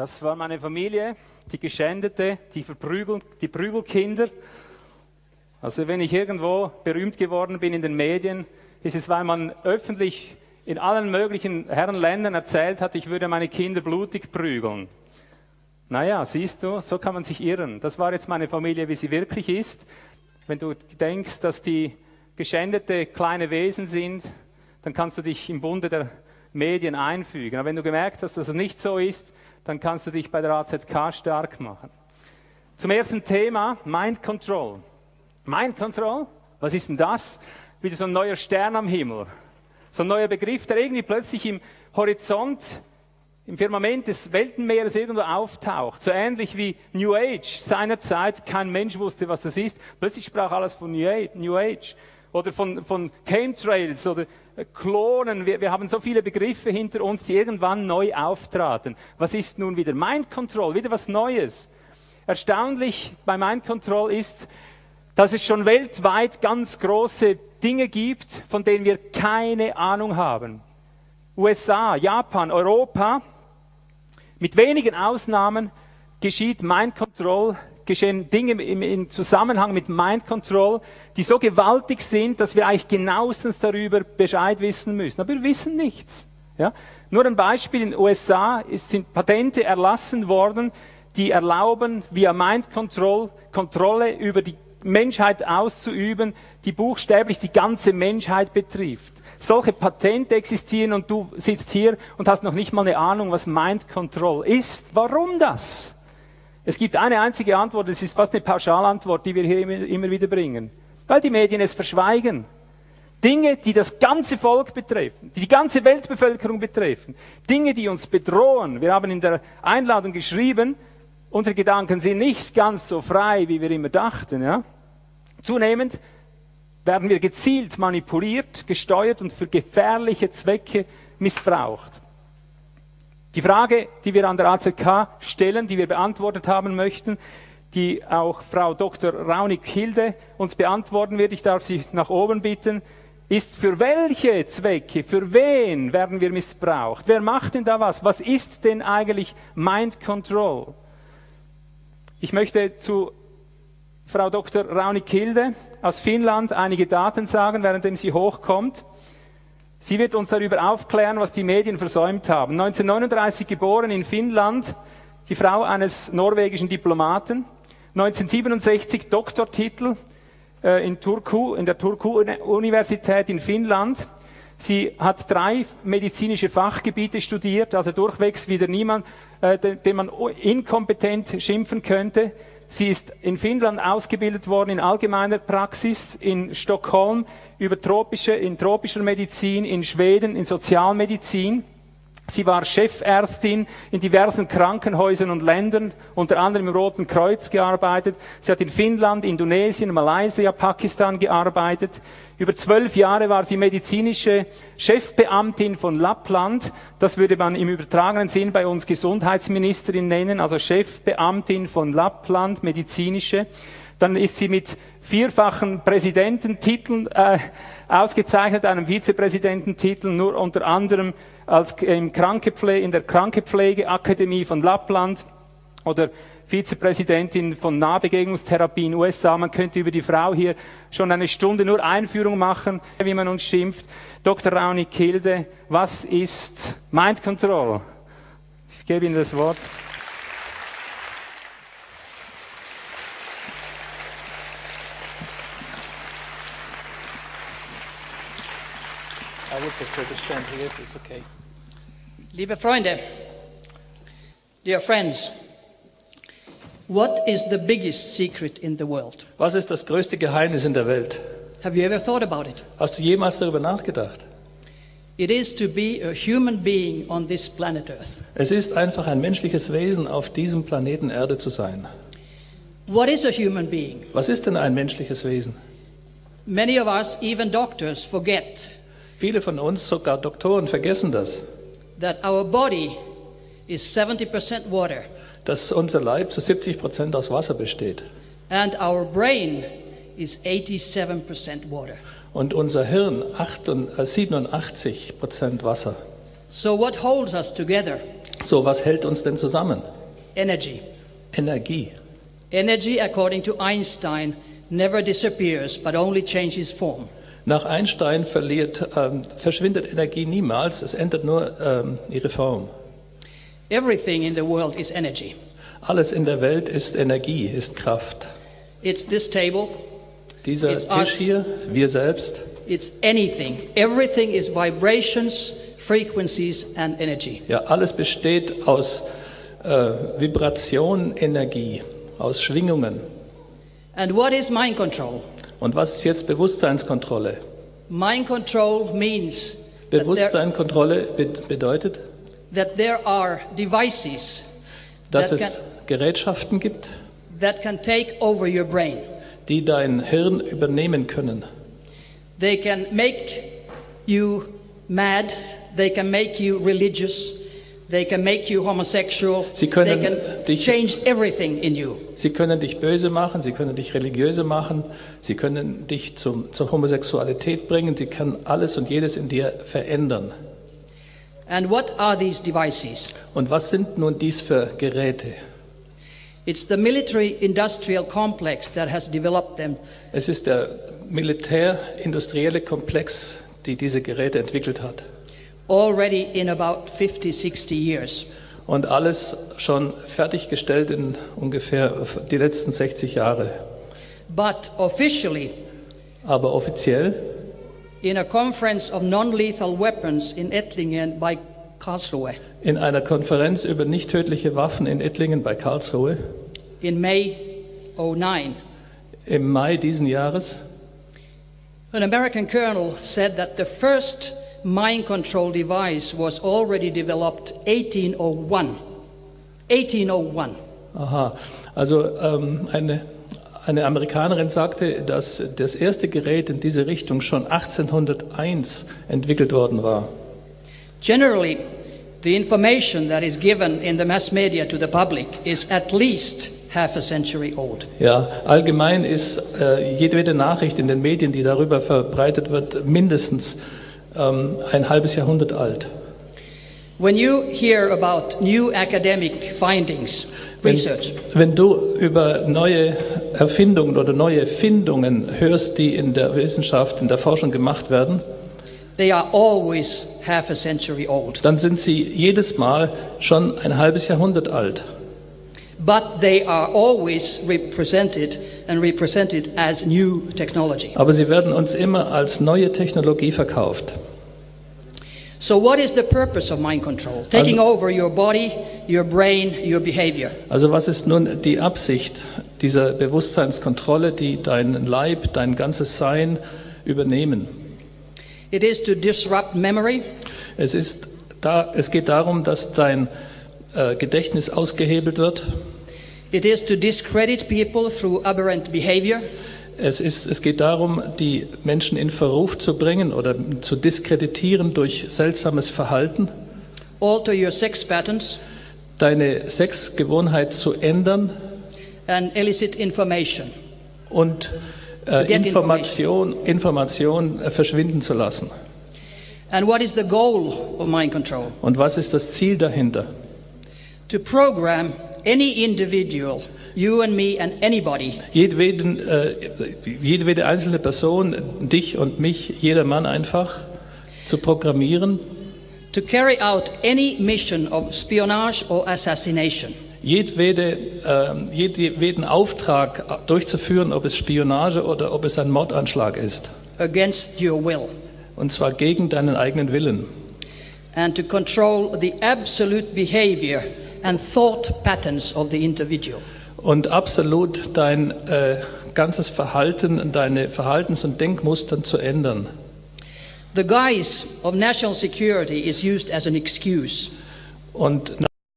Das war meine Familie, die Geschändete, die, Verprügel, die Prügelkinder. Also wenn ich irgendwo berühmt geworden bin in den Medien, ist es, weil man öffentlich in allen möglichen Herrenländern erzählt hat, ich würde meine Kinder blutig prügeln. Naja, siehst du, so kann man sich irren. Das war jetzt meine Familie, wie sie wirklich ist. Wenn du denkst, dass die geschändete kleine Wesen sind, dann kannst du dich im Bunde der Medien einfügen. Aber wenn du gemerkt hast, dass es nicht so ist, dann kannst du dich bei der AZK stark machen. Zum ersten Thema, Mind Control. Mind Control, was ist denn das? Wieder so ein neuer Stern am Himmel. So ein neuer Begriff, der irgendwie plötzlich im Horizont, im Firmament des Weltenmeeres irgendwo auftaucht. So ähnlich wie New Age seinerzeit. Kein Mensch wusste, was das ist. Plötzlich sprach alles von New Age oder von, von Chemtrails oder äh, Klonen. Wir, wir haben so viele Begriffe hinter uns, die irgendwann neu auftraten. Was ist nun wieder Mind Control? Wieder was Neues. Erstaunlich bei Mind Control ist, dass es schon weltweit ganz große Dinge gibt, von denen wir keine Ahnung haben. USA, Japan, Europa, mit wenigen Ausnahmen geschieht Mind Control geschehen Dinge im, im Zusammenhang mit Mind Control, die so gewaltig sind, dass wir eigentlich genauestens darüber Bescheid wissen müssen. Aber wir wissen nichts. Ja? Nur ein Beispiel, in den USA sind Patente erlassen worden, die erlauben, via Mind Control Kontrolle über die Menschheit auszuüben, die buchstäblich die ganze Menschheit betrifft. Solche Patente existieren und du sitzt hier und hast noch nicht mal eine Ahnung, was Mind Control ist. Warum das? Es gibt eine einzige Antwort, es ist fast eine Pauschalantwort, die wir hier immer, immer wieder bringen. Weil die Medien es verschweigen. Dinge, die das ganze Volk betreffen, die die ganze Weltbevölkerung betreffen, Dinge, die uns bedrohen. Wir haben in der Einladung geschrieben, unsere Gedanken sind nicht ganz so frei, wie wir immer dachten. Ja? Zunehmend werden wir gezielt manipuliert, gesteuert und für gefährliche Zwecke missbraucht. Die Frage, die wir an der AZK stellen, die wir beantwortet haben möchten, die auch Frau Dr. Raunig Hilde uns beantworten wird, ich darf Sie nach oben bitten, ist für welche Zwecke, für wen werden wir missbraucht? Wer macht denn da was? Was ist denn eigentlich Mind Control? Ich möchte zu Frau Dr. Raunig Hilde aus Finnland einige Daten sagen, währenddem sie hochkommt. Sie wird uns darüber aufklären, was die Medien versäumt haben. 1939 geboren in Finnland, die Frau eines norwegischen Diplomaten. 1967 Doktortitel äh, in, Turku, in der Turku-Universität in Finnland. Sie hat drei medizinische Fachgebiete studiert, also durchwegs wieder niemand, äh, den, man inkompetent schimpfen könnte. Sie ist in Finnland ausgebildet worden in allgemeiner Praxis, in Stockholm über tropische, in tropischer Medizin, in Schweden in Sozialmedizin. Sie war Chefärztin in diversen Krankenhäusern und Ländern, unter anderem im Roten Kreuz gearbeitet. Sie hat in Finnland, Indonesien, Malaysia, Pakistan gearbeitet. Über zwölf Jahre war sie medizinische Chefbeamtin von Lappland. Das würde man im übertragenen Sinn bei uns Gesundheitsministerin nennen, also Chefbeamtin von Lappland, medizinische. Dann ist sie mit vierfachen Präsidententiteln äh, ausgezeichnet, einem Vizepräsidententitel, nur unter anderem als im Krankepflege, in der Krankepflegeakademie von Lappland oder Vizepräsidentin von Nahbegegnungstherapie in den USA. Man könnte über die Frau hier schon eine Stunde nur Einführung machen, wie man uns schimpft. Dr. Rauni Kilde, was ist Mind Control? Ich gebe Ihnen das Wort. Liebe Freunde, dear friends, What is the biggest secret in the world? Was ist das größte Geheimnis in der Welt? Have you ever thought about it? Hast du jemals darüber nachgedacht? It is to be a human being on this planet Earth. Es ist einfach ein menschliches Wesen auf diesem Planeten Erde zu sein. What is a human being? Was ist denn ein menschliches Wesen? Many of us, even doctors, forget Viele von uns, sogar Doktoren, vergessen das. that our body is 70% water dass unser Leib zu 70 Prozent aus Wasser besteht. and our brain is 87% water. Und unser Hirn 87 Prozent Wasser. So what holds us together? So, was hält uns denn zusammen? Energy. Energie. Energy, according to Einstein, never disappears but only changes form. Nach Einstein verliert, ähm, verschwindet Energie niemals, es ändert nur ähm, ihre Form. Everything in the world is energy. Alles in der Welt ist Energie, ist Kraft. It's this table, Dieser It's Tisch us. hier, wir selbst, it's anything. Everything is vibrations, frequencies, and energy. ja, alles besteht aus äh, Vibration, Energie, aus Schwingungen. And what is mind control? Und was ist jetzt Bewusstseinskontrolle? Mind control means Bewusstseinskontrolle be bedeutet, that there are devices dass That es Gerätschaften gibt, that can take over your brain. die dein Hirn übernehmen können. They can make you mad, they can make you religious, they can make you homosexual, Sie können they can dich- change everything in you. Sie können dich böse machen, sie können dich religiöse machen, sie können dich zum, zur Homosexualität bringen, sie können alles und jedes in dir verändern. And what are these devices? Und was sind nun dies für Geräte? It's the military industrial complex that has developed them. Es ist der militär-industrielle Komplex, die diese Geräte entwickelt hat. already in about 50, 60 years. Und alles schon fertiggestellt in ungefähr die letzten 60 Jahre. But officially, Aber offiziell in a conference of non lethal weapons in Ettlingen by Karlsruhe. In einer Konferenz über nicht tödliche Waffen in Ettlingen bei Karlsruhe. In May 09, im Mai diesen Jahres. An American colonel said that the first mind control device was already developed 1801. 1801. Aha, also ähm, eine, eine Amerikanerin sagte, dass das erste Gerät in diese Richtung schon 1801 entwickelt worden war. Generally, the information that is given in the mass media to the public is at least half a century old. Ja, allgemein ist äh, jedwede Nachricht in den Medien, die darüber verbreitet wird, mindestens ähm, ein halbes Jahrhundert alt. When you hear about new academic findings, Wenn, research, wenn du über neue Erfindungen oder neue Findungen hörst, die in der Wissenschaft, in der Forschung gemacht werden, they are always half a century old. dann sind sie jedes Mal schon ein halbes Jahrhundert alt. But they are always represented and represented as new technology. Aber sie werden uns immer als neue Technologie verkauft. So, what is the purpose of mind control? Taking over your body, your brain, your behavior. Also was ist nun die Absicht dieser Bewusstseinskontrolle, die deinen Leib, dein ganzes Sein übernehmen? It is to disrupt memory, Es, ist da, es geht darum, dass dein äh, Gedächtnis ausgehebelt wird. it is to discredit people through aberrant behavior, Es, ist, es geht darum, die Menschen in Verruf zu bringen oder zu diskreditieren durch seltsames Verhalten, alter your sex patterns, deine Sexgewohnheit zu ändern and elicit information. und äh, Information, Information äh, verschwinden zu lassen. And what is the goal of mind control? Und was ist das Ziel dahinter? To program any individual, you and me and anybody, Jedweden, äh, jedwede einzelne Person, dich und mich, jeder Mann einfach zu programmieren, to carry out any mission of spionage or assassination. Jedwede, äh, jedweden Auftrag durchzuführen, ob es Spionage oder ob es ein Mordanschlag ist. against your will, Und zwar gegen deinen eigenen Willen. and to control the absolute behavior and thought patterns of the individual. Und absolut dein äh, ganzes Verhalten, deine Verhaltens- und Denkmustern zu ändern. The guise of national security is used as an excuse. Und